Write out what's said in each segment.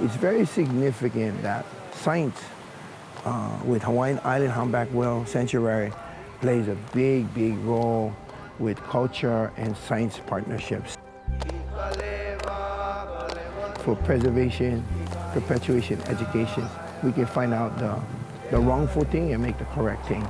It's very significant that science uh, with Hawaiian Island Humpback Whale Sanctuary plays a big, big role with culture and science partnerships. For preservation, perpetuation, education. We can find out the, the wrongful thing and make the correct thing.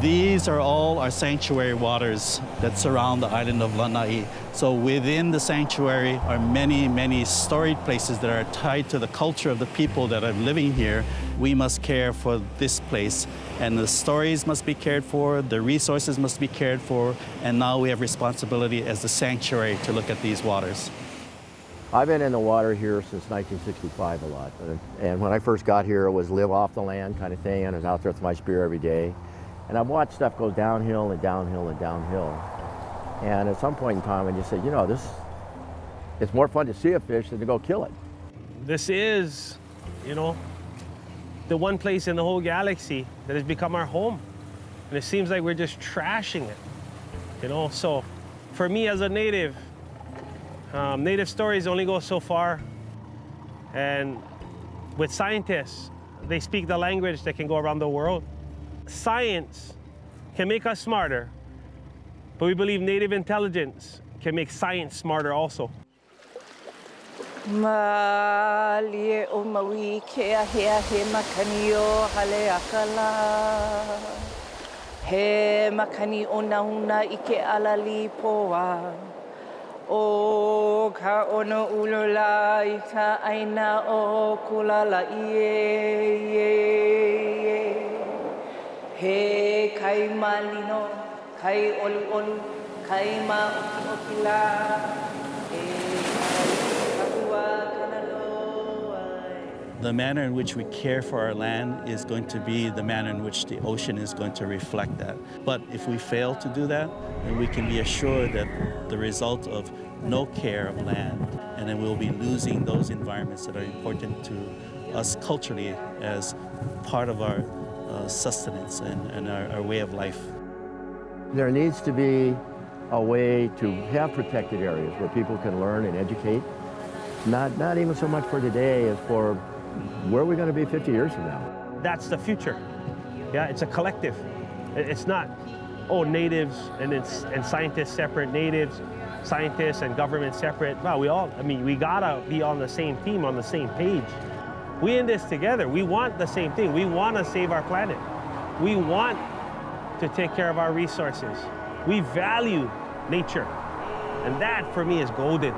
These are all our sanctuary waters that surround the island of Lanai. So within the sanctuary are many, many storied places that are tied to the culture of the people that are living here. We must care for this place and the stories must be cared for, the resources must be cared for, and now we have responsibility as the sanctuary to look at these waters. I've been in the water here since 1965 a lot. Uh, and when I first got here, it was live off the land kind of thing, and I was out there with my spear every day. And I've watched stuff go downhill and downhill and downhill. And at some point in time, I just said, you know, this, it's more fun to see a fish than to go kill it. This is, you know, the one place in the whole galaxy that has become our home. And it seems like we're just trashing it, you know? So for me as a native, um, native stories only go so far. And with scientists, they speak the language that can go around the world science can make us smarter, but we believe native intelligence can make science smarter also. He makani o hale akala. He makani o nauna i alali poa. O ka ono ulula i aina o kulala ie, ie. He kai malino, kai olu olu, kai ma oki oki la. The manner in which we care for our land is going to be the manner in which the ocean is going to reflect that. But if we fail to do that, then we can be assured that the result of no care of land, and then we'll be losing those environments that are important to us culturally as part of our uh, sustenance and, and our, our way of life. There needs to be a way to have protected areas where people can learn and educate. Not, not even so much for today as for where are we going to be 50 years from now? That's the future. Yeah, it's a collective. It's not, oh, natives and, and scientists separate, natives, scientists and government separate. Well, we all, I mean, we gotta be on the same team, on the same page. We in this together. We want the same thing. We want to save our planet. We want to take care of our resources. We value nature. And that, for me, is golden.